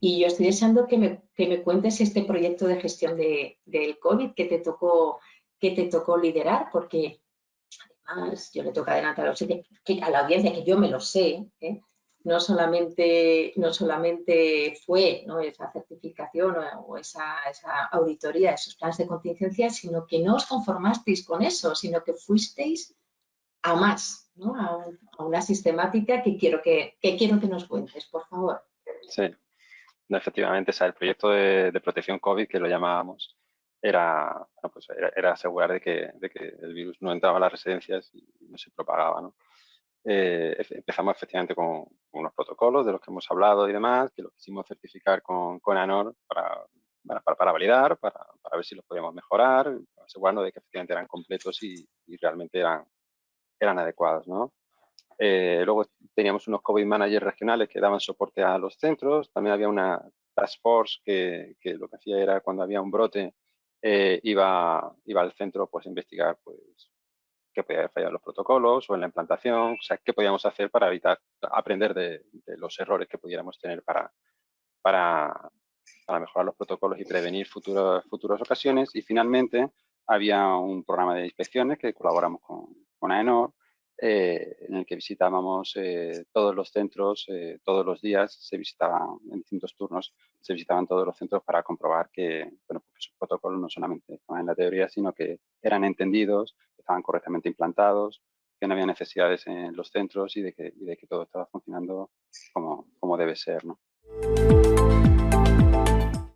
Y yo estoy deseando que me, que me cuentes este proyecto de gestión de, del COVID que te tocó, que te tocó liderar, porque además yo le toca adelantar a la audiencia que yo me lo sé, ¿eh? no solamente, no solamente fue esa certificación o, esa, esa, auditoría, esos planes de contingencia, sino que no os conformasteis con eso, sino que fuisteis a más, a, una sistemática que quiero que, quiero que nos cuentes, por favor. Sí, efectivamente, el proyecto de, protección COVID que lo llamábamos era, pues era, asegurar de que, de que, el virus no entraba a las residencias y no se propagaba. ¿no? Eh, empezamos efectivamente con unos protocolos de los que hemos hablado y demás, que los quisimos certificar con, con ANOR para, para, validar, para, para, ver si los podíamos mejorar, asegurarnos de que efectivamente eran completos y, realmente eran, eran adecuados. ¿no? Eh, luego teníamos unos COVID managers regionales que daban soporte a los centros. También había una task force que, que lo que hacía era cuando había un brote eh, iba, iba al centro pues, a investigar pues, qué podía haber fallado los protocolos o en la implantación, o sea, qué podíamos hacer para evitar, aprender de, los errores que pudiéramos tener para, para, para, mejorar los protocolos y prevenir futuras ocasiones. Y finalmente había un programa de inspecciones que colaboramos con, con AENOR, eh, en el que visitábamos eh, todos los centros, eh, todos los días, se visitaban en distintos turnos, se visitaban todos los centros para comprobar que, bueno, pues esos protocolos no solamente estaban en la teoría, sino que eran entendidos, estaban correctamente implantados, que no había necesidades en los centros y de que, y de que todo estaba funcionando como, como debe ser. ¿no?